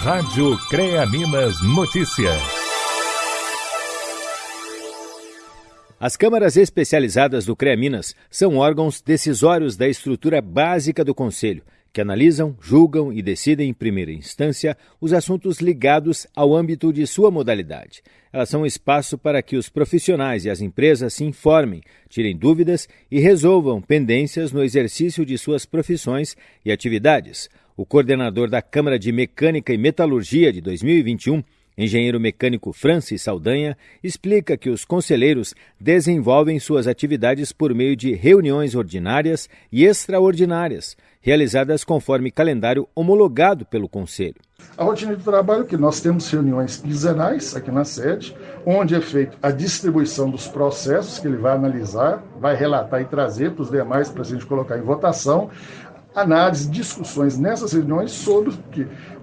Rádio CREA Minas Notícias. As câmaras especializadas do CREA Minas são órgãos decisórios da estrutura básica do Conselho, que analisam, julgam e decidem em primeira instância os assuntos ligados ao âmbito de sua modalidade. Elas são um espaço para que os profissionais e as empresas se informem, tirem dúvidas e resolvam pendências no exercício de suas profissões e atividades. O coordenador da Câmara de Mecânica e Metalurgia de 2021, engenheiro mecânico Francis Saldanha, explica que os conselheiros desenvolvem suas atividades por meio de reuniões ordinárias e extraordinárias, realizadas conforme calendário homologado pelo Conselho. A rotina de trabalho é que nós temos reuniões quinzenais aqui na sede, onde é feita a distribuição dos processos que ele vai analisar, vai relatar e trazer para os demais para a gente colocar em votação análise, discussões nessas reuniões sobre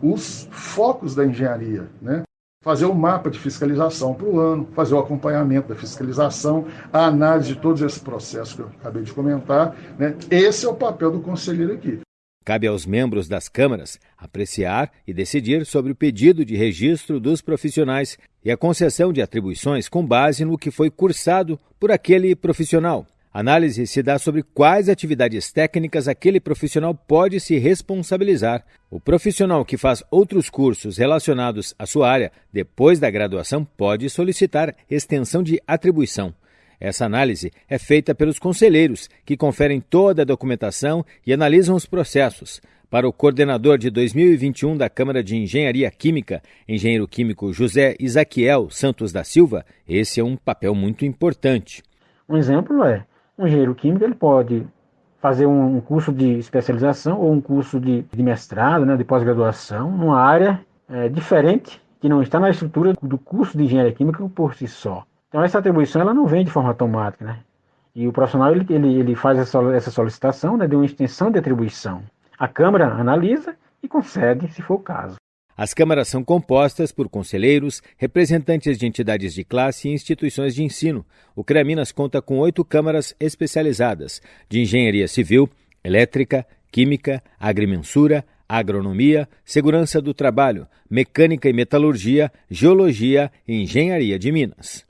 os focos da engenharia, né? fazer o um mapa de fiscalização para o ano, fazer o acompanhamento da fiscalização, a análise de todos esses processos que eu acabei de comentar. Né? Esse é o papel do conselheiro aqui. Cabe aos membros das câmaras apreciar e decidir sobre o pedido de registro dos profissionais e a concessão de atribuições com base no que foi cursado por aquele profissional. Análise se dá sobre quais atividades técnicas aquele profissional pode se responsabilizar. O profissional que faz outros cursos relacionados à sua área depois da graduação pode solicitar extensão de atribuição. Essa análise é feita pelos conselheiros, que conferem toda a documentação e analisam os processos. Para o coordenador de 2021 da Câmara de Engenharia Química, engenheiro químico José Isaquiel Santos da Silva, esse é um papel muito importante. Um exemplo é um engenheiro químico ele pode fazer um curso de especialização ou um curso de, de mestrado, né, de pós-graduação, numa área é, diferente que não está na estrutura do curso de engenharia química por si só. Então essa atribuição ela não vem de forma automática, né? E o profissional ele, ele, ele faz essa, essa solicitação né, de uma extensão de atribuição. A Câmara analisa e concede, se for o caso. As câmaras são compostas por conselheiros, representantes de entidades de classe e instituições de ensino. O CREA Minas conta com oito câmaras especializadas de engenharia civil, elétrica, química, agrimensura, agronomia, segurança do trabalho, mecânica e metalurgia, geologia e engenharia de Minas.